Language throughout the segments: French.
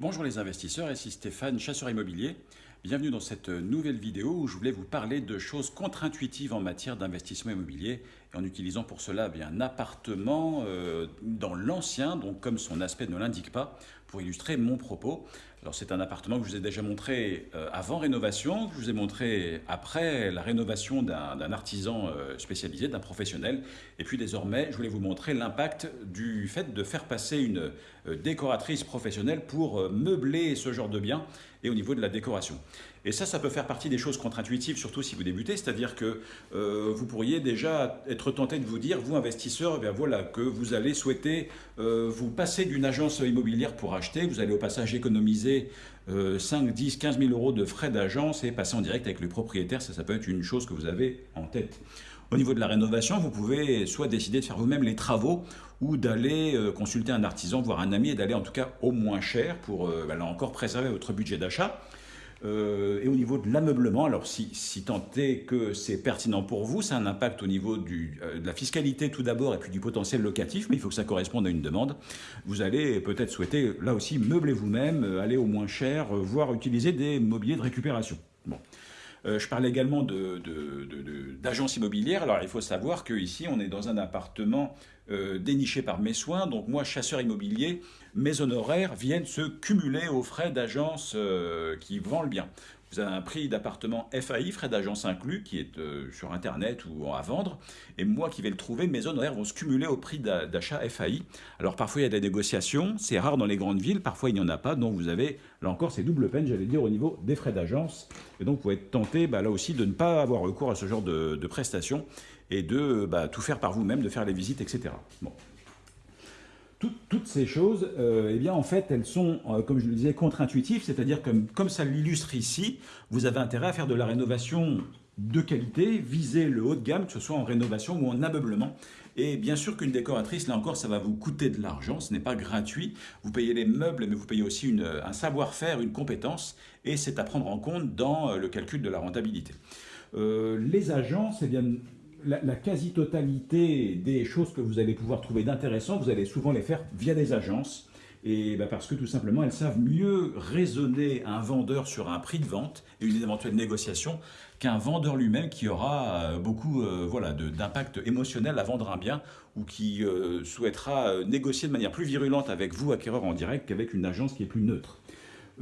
Bonjour les investisseurs, ici Stéphane, chasseur immobilier. Bienvenue dans cette nouvelle vidéo où je voulais vous parler de choses contre-intuitives en matière d'investissement immobilier en utilisant pour cela eh bien, un appartement euh, dans l'ancien, donc comme son aspect ne l'indique pas, pour illustrer mon propos. Alors c'est un appartement que je vous ai déjà montré euh, avant rénovation, que je vous ai montré après la rénovation d'un artisan euh, spécialisé, d'un professionnel. Et puis désormais, je voulais vous montrer l'impact du fait de faire passer une décoratrice professionnelle pour meubler ce genre de bien et au niveau de la décoration. Et ça, ça peut faire partie des choses contre-intuitives, surtout si vous débutez, c'est-à-dire que vous pourriez déjà être tenté de vous dire, vous investisseur, eh voilà, que vous allez souhaiter euh, vous passer d'une agence immobilière pour acheter, vous allez au passage économiser 5, 10, 15 000 euros de frais d'agence et passer en direct avec le propriétaire, ça, ça peut être une chose que vous avez en tête. Au niveau de la rénovation, vous pouvez soit décider de faire vous-même les travaux ou d'aller euh, consulter un artisan, voire un ami, et d'aller en tout cas au moins cher pour, bah, là encore, préserver votre budget d'achat. Euh, et au niveau de l'ameublement, alors si, si tant est que c'est pertinent pour vous, ça a un impact au niveau euh, de la fiscalité tout d'abord et puis du potentiel locatif, mais il faut que ça corresponde à une demande. Vous allez peut-être souhaiter, là aussi, meubler vous-même, euh, aller au moins cher, voire utiliser des mobiliers de récupération. Bon. Euh, je parle également d'agences immobilières. Alors, il faut savoir qu'ici, on est dans un appartement euh, déniché par mes soins. Donc, moi, chasseur immobilier, mes honoraires viennent se cumuler aux frais d'agence euh, qui vend le bien. Vous avez un prix d'appartement FAI, frais d'agence inclus, qui est euh, sur Internet ou à vendre. Et moi qui vais le trouver, mes honoraires vont se cumuler au prix d'achat FAI. Alors parfois il y a des négociations, c'est rare dans les grandes villes, parfois il n'y en a pas. Donc vous avez, là encore, c'est double peine, j'allais dire, au niveau des frais d'agence. Et donc vous pouvez être tenté, bah, là aussi, de ne pas avoir recours à ce genre de, prestations et de bah, tout faire par vous-même, de faire les visites, etc. Bon toutes ces choses, euh, eh bien, en fait, elles sont, euh, comme je le disais, contre-intuitives, c'est-à-dire comme, comme ça l'illustre ici, vous avez intérêt à faire de la rénovation de qualité, viser le haut de gamme, que ce soit en rénovation ou en ameublement. Et bien sûr qu'une décoratrice, là encore, ça va vous coûter de l'argent, ce n'est pas gratuit. Vous payez les meubles, mais vous payez aussi un savoir-faire, une compétence, et c'est à prendre en compte dans euh, le calcul de la rentabilité. les agences, eh bien, la, quasi-totalité des choses que vous allez pouvoir trouver d'intéressant, vous allez souvent les faire via des agences. Et bah, parce que tout simplement, elles savent mieux raisonner un vendeur sur un prix de vente et une éventuelle négociation qu'un vendeur lui-même qui aura euh, beaucoup euh, voilà, d'impact émotionnel à vendre un bien ou qui euh, souhaitera négocier de manière plus virulente avec vous, acquéreur en direct, qu'avec une agence qui est plus neutre.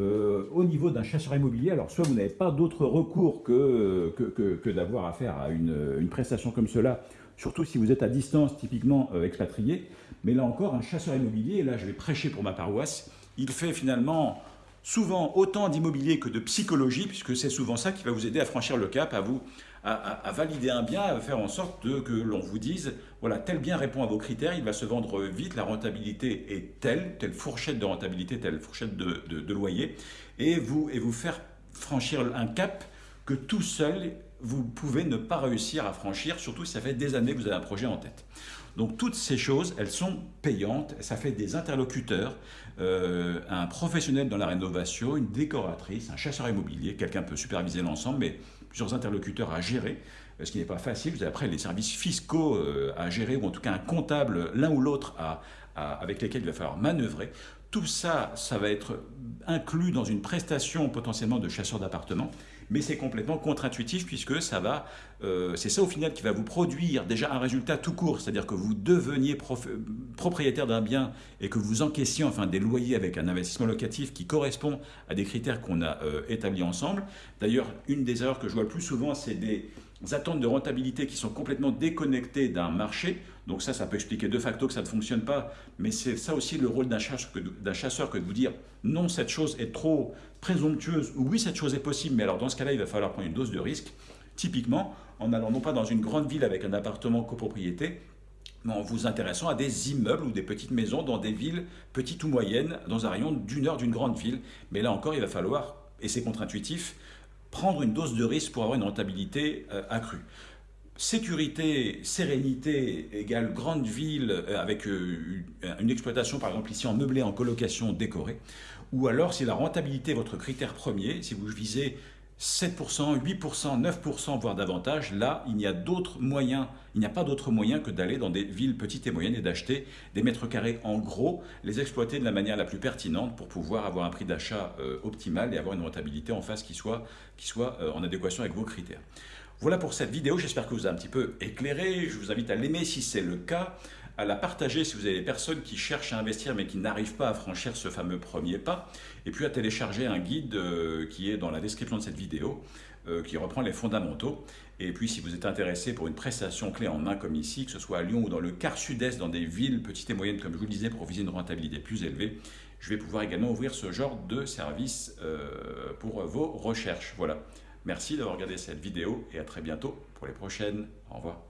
Euh, au niveau d'un chasseur immobilier, alors soit vous n'avez pas d'autre recours que, d'avoir affaire à une, prestation comme cela, surtout si vous êtes à distance, typiquement euh, expatrié, mais là encore, un chasseur immobilier, et là je vais prêcher pour ma paroisse, il fait finalement souvent autant d'immobilier que de psychologie, puisque c'est souvent ça qui va vous aider à franchir le cap, à vous à, valider un bien, à faire en sorte que l'on vous dise, voilà, tel bien répond à vos critères, il va se vendre vite, la rentabilité est telle, telle fourchette de rentabilité, telle fourchette de, loyer, et vous, et vous faire franchir un cap que tout seul, vous pouvez ne pas réussir à franchir, surtout si ça fait des années que vous avez un projet en tête. Donc toutes ces choses, elles sont payantes, ça fait des interlocuteurs, euh, un professionnel dans la rénovation, une décoratrice, un chasseur immobilier, quelqu'un peut superviser l'ensemble, mais plusieurs interlocuteurs à gérer, euh, ce qui n'est pas facile. Vous avez après les services fiscaux euh, à gérer, ou en tout cas un comptable, l'un ou l'autre, avec lesquels il va falloir manœuvrer. Tout ça, ça va être inclus dans une prestation potentiellement de chasseur d'appartement mais c'est complètement contre-intuitif puisque ça va, euh, c'est ça au final qui va vous produire déjà un résultat tout court, c'est-à-dire que vous deveniez propriétaire d'un bien et que vous encaissiez enfin des loyers avec un investissement locatif qui correspond à des critères qu'on a euh, établis ensemble. D'ailleurs, une des erreurs que je vois le plus souvent, c'est des attentes de rentabilité qui sont complètement déconnectées d'un marché. Donc ça, ça peut expliquer de facto que ça ne fonctionne pas, mais c'est ça aussi le rôle d'un chasseur, que de vous dire non, cette chose est trop présomptueuse, ou oui, cette chose est possible, mais alors dans ce cas-là, il va falloir prendre une dose de risque. Typiquement, en allant non pas dans une grande ville avec un appartement copropriété, mais en vous intéressant à des immeubles ou des petites maisons dans des villes petites ou moyennes, dans un rayon d'une heure d'une grande ville. Mais là encore, il va falloir, et c'est contre-intuitif, prendre une dose de risque pour avoir une rentabilité euh, accrue. Sécurité, sérénité égale grande ville euh, avec euh, une exploitation par exemple ici en meublé, en colocation décorée. Ou alors si la rentabilité est votre critère premier, si vous visez 7%, 8%, 9%, voire davantage, là, il n'y a d'autres moyens, il n'y a pas d'autre moyen que d'aller dans des villes petites et moyennes et d'acheter des mètres carrés en gros, les exploiter de la manière la plus pertinente pour pouvoir avoir un prix d'achat euh, optimal et avoir une rentabilité en face qui soit, qui soit euh, en adéquation avec vos critères. Voilà pour cette vidéo, j'espère que vous a un petit peu éclairé. Je vous invite à l'aimer si c'est le cas, à la partager si vous avez des personnes qui cherchent à investir mais qui n'arrivent pas à franchir ce fameux premier pas, et puis à télécharger un guide euh, qui est dans la description de cette vidéo, euh, qui reprend les fondamentaux. Et puis si vous êtes intéressé pour une prestation clé en main comme ici, que ce soit à Lyon ou dans le quart sud-est, dans des villes petites et moyennes comme je vous le disais, pour viser une rentabilité plus élevée, je vais pouvoir également ouvrir ce genre de service euh, pour vos recherches. Voilà. Merci d'avoir regardé cette vidéo et à très bientôt pour les prochaines. Au revoir.